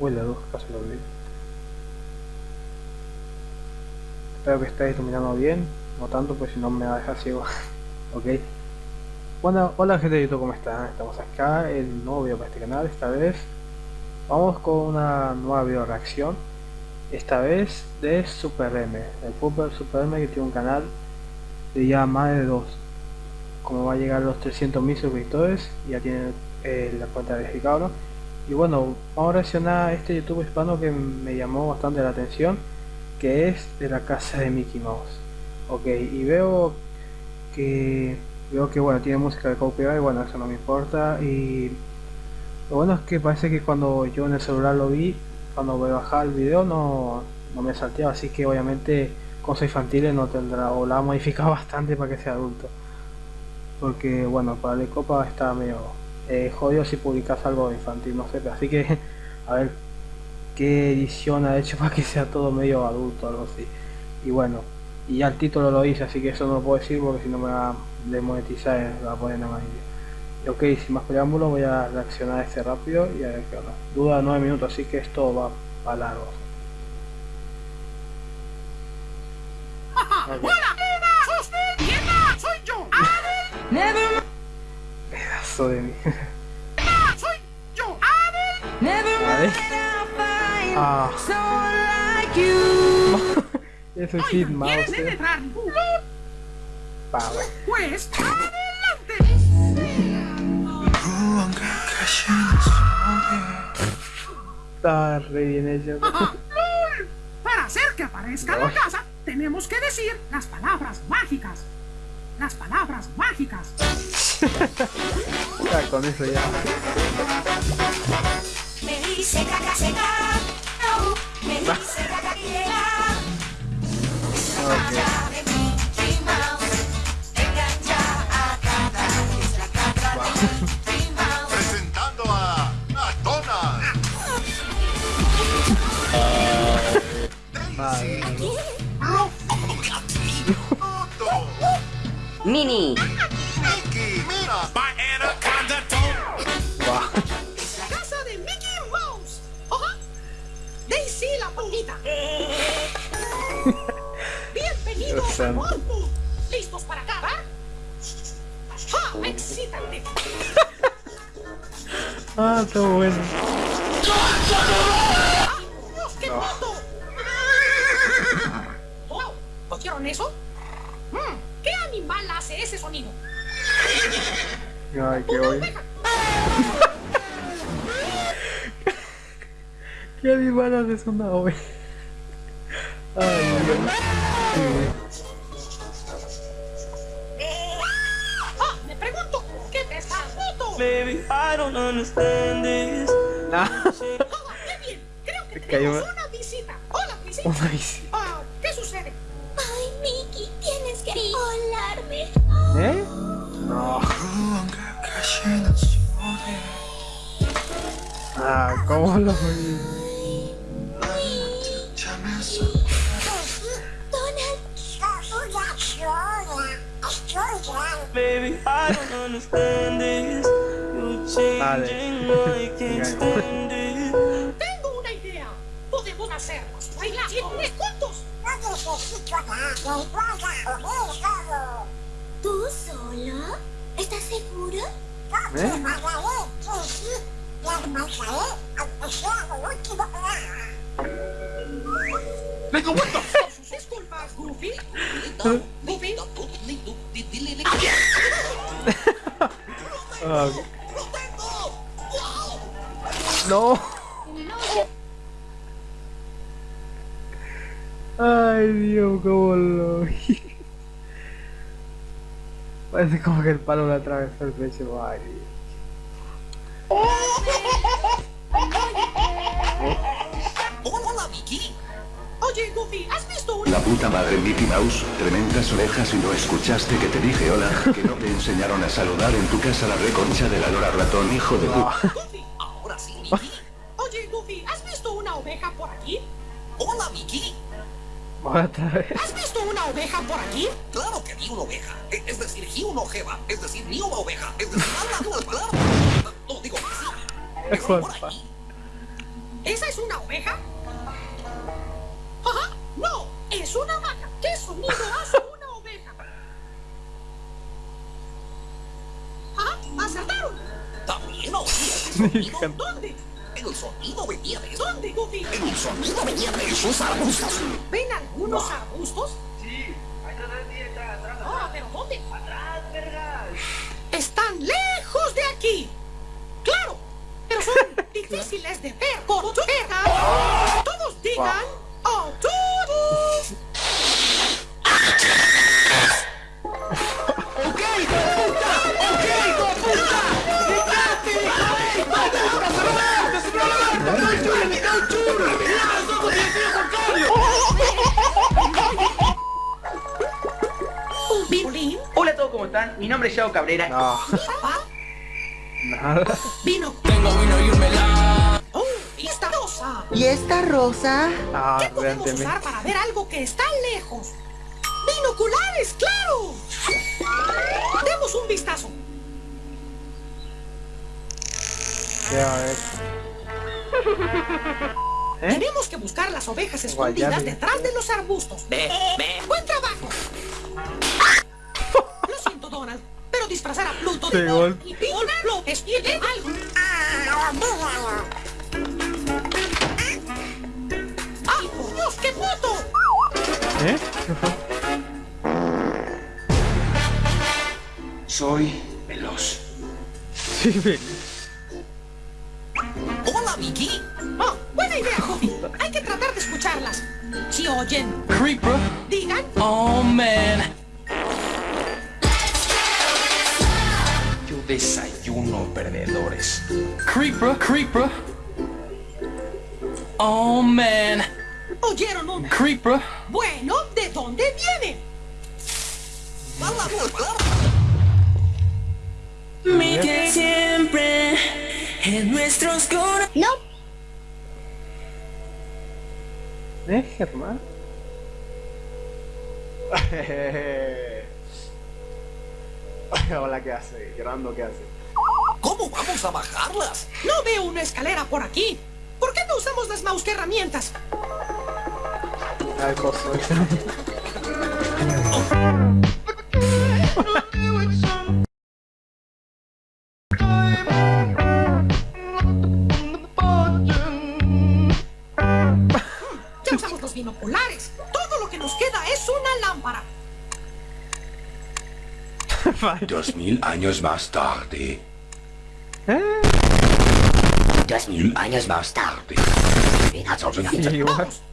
Uy, la luz casi lo olvidé. Espero que estéis iluminando bien, no tanto, pues si no me va a dejar ciego. ok. Bueno, hola gente de YouTube, ¿cómo están? Estamos acá, el nuevo video para este canal, esta vez vamos con una nueva video reacción esta vez de Super M, el Pupper Super M que tiene un canal de ya más de dos como va a llegar a los 300.000 suscriptores ya tiene eh, la cuenta verificada y bueno vamos a reaccionar a este youtube hispano que me llamó bastante la atención que es de la casa de Mickey Mouse. Ok y veo que veo que bueno tiene música de copyright bueno eso no me importa y lo bueno es que parece que cuando yo en el celular lo vi cuando voy a bajar el video no, no me salteaba así que obviamente cosas infantiles no tendrá o la ha modificado bastante para que sea adulto. Porque bueno para la copa está medio eh, jodido si publicas algo infantil no sé así que a ver qué edición ha hecho para que sea todo medio adulto algo así y bueno y ya el título lo hice así que eso no lo puedo decir porque si no me va a demonetizar va a poner nada más ok sin más preámbulos voy a reaccionar a este rápido y a ver qué onda. Duda 9 minutos así que esto va para largo. Okay. ¡Soy yo! Never Pedazo de mí. ¡Soy yo! Never ¿Vale? Ah. like you. Eso es Hit Mouse. ¿Quieres eh. bueno. Pues adelante. Está re bien. Para hacer que aparezca la Ay. casa, tenemos que decir las palabras mágicas. Las palabras mágicas. Ya, con eso ya. Me dice caca seca, au, me dice caca quiera. Ok. de Mini. Mickey, Mina, Va. La casa de Mickey Mouse. Ajá. Daisy la pulguita. Bienvenidos a. Morpho. ¿Listos para acabar? ¡Ja! ¡Excítate! Ah, está bueno. ¡Dios, qué moto! ¡Wow! ¿Oyeron eso? Mm, ¿Qué animal hace ese sonido? Ay, qué ¡Una bueno. oveja! ¿Qué animal haces una oveja? Ay, Dios. ¡Ah! Me pregunto, ¿qué pesa moto? Baby, I don't understand this. Nah. ¡Ah, qué bien! Creo que Te tenemos una visita. ¡Hola, visita! Una bici. ¿Eh? No. Ah, ¿cómo lo vi? Baby, I don't understand this. You changing, I can't stand it. Tengo una idea. Podemos hacernos bailar siempre juntos. ¿Tú solo? ¿Estás seguro? ¿Eh? Sus disculpas, Goofy. Goofy. No. Ay, Dios, cómo lo vi. Parece como que el palo le atravesó el pecho. Ay. Hola, Mickey. Oye, Goofy, ¿has visto. La puta madre Mickey Mouse, tremendas orejas y no escuchaste que te dije hola, que no te enseñaron a saludar en tu casa la reconcha de la lora ratón, hijo de puta. Goofy, ahora sí, Mickey. Oye, Goofy, ¿has visto una oveja por aquí? Hola, Mickey. Otra vez. ¿Has visto una oveja por aquí? Claro que vi una oveja. E- Es decir, vi una ojeva. Es decir, vi una oveja. Es decir, habla. No, digo que sí. Es por ahí. ¿Esa es una oveja? Ajá, no, es una vaca. ¿Qué sonido hace una oveja? Ajá, acertaron. También oí ese El sonido venía de ¿Dónde, Goofy? El sonido venía de esos arbustos. ¿Ven algunos arbustos? Sí, Ah, pero ¿dónde? Atrás, Están lejos de aquí. Claro, pero son difíciles de ver por tu cara. Todos digan, están? Mi nombre es Yao Cabrera. No, papá, nada. vino. Tengo vino y un melón. Oh, y esta rosa. ¿Y esta rosa? Ah, ¿Qué podemos realmente. usar para ver algo que está lejos? ¡Binoculares, claro! Demos un vistazo. ¿Qué va a ver? ¿Eh? Tenemos que buscar las ovejas escondidas detrás de los arbustos. Ve, ve. ¡Buen trabajo! Disfrazar a Pluto de gol. y Donald lo es algo. ¡Ay, por Dios, qué puto! ¿Eh? Soy veloz. Sí, ve. Hola, Vicky. Oh, buena idea, Goofy. Hay que tratar de escucharlas. Si oyen, Creeper. digan, Oh man. Desayuno perdedores. Creeper. Creeper. Oh man. ¿oyeron un? Creeper. Bueno, ¿de dónde viene? Mi que siempre en nuestros corazones. No. ¿Eh, Germán? Hola, ¿qué hace? Llorando, ¿qué hace? ¿Cómo vamos a bajarlas? No veo una escalera por aquí. ¿Por qué no usamos las mouse que herramientas? Al coso. Ya usamos los binoculares. Todo lo que nos queda es una lámpara. Dos mil años más tarde. ¿Eh? Dos mil años más tarde.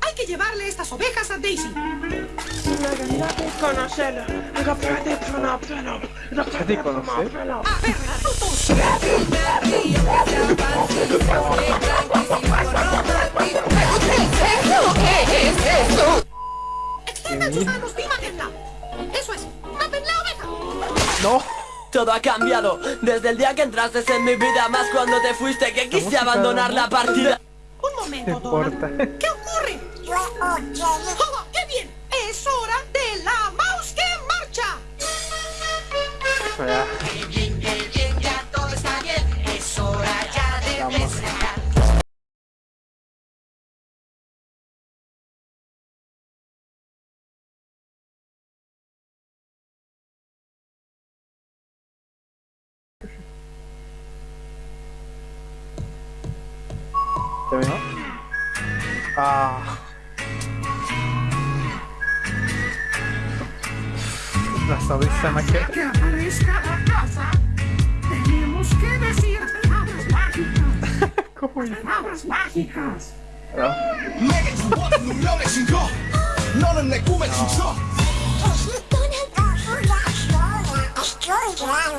Hay que llevarle estas ovejas a Daisy. ¿Ya te conoces? A ver, frutos. Extiendan sus manos. Eso es. ¡No! Todo ha cambiado desde el día que entraste en mi vida, más cuando te fuiste que quise abandonar la partida. Un momento, ¿Qué Donald. importa? ¿Qué ocurre? ¡Oh, qué bien! Es hora de la mouse que marcha. Ah. La sonrisa me queda. Que aparezca la casa. Tenemos que decir palabras mágicas. Palabras mágicas.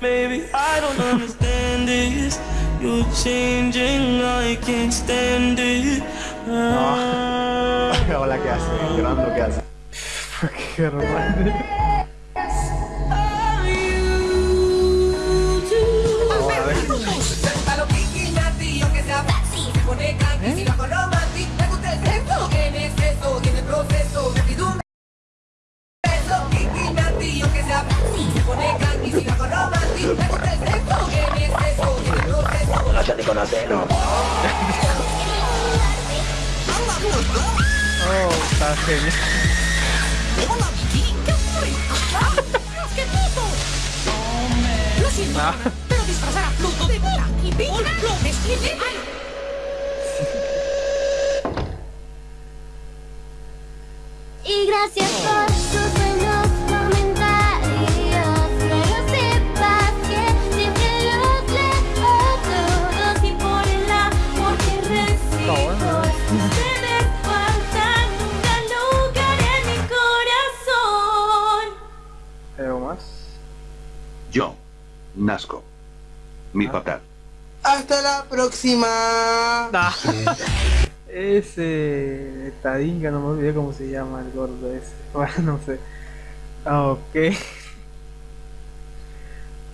Baby, I don't understand this. You're changing, I can't stand it. Ah. Hola, ¿qué hace? Llorando, ¿qué hace? Está genial. Lo siento, Ah. pero disfrazar a Pluto de bola y lo. Y gracias por próxima. Ah. Ese Tadinga, no me olvidé cómo se llama el gordo ese. Bueno, no sé. Ok.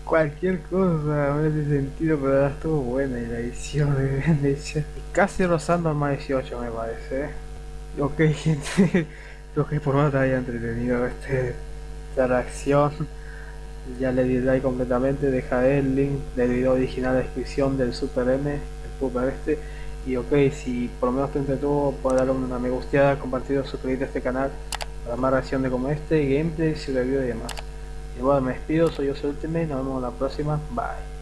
Cualquier cosa en ese sentido, pero ahora estuvo buena y la edición de hecho. Casi rozando al más 18 me parece. ¿eh? Ok gente, creo que por más te haya entretenido este, esta reacción. Ya le di like completamente, deja el link del video original en descripción del Super M, el Puper este. Y ok, si por lo menos te entretuvo, puedes darle una me gusteada, compartir, suscribirte a este canal para más reacciones como este, gameplays y reviews y demás. Y bueno, me despido, soy yo, Ultimate, nos vemos la próxima, bye.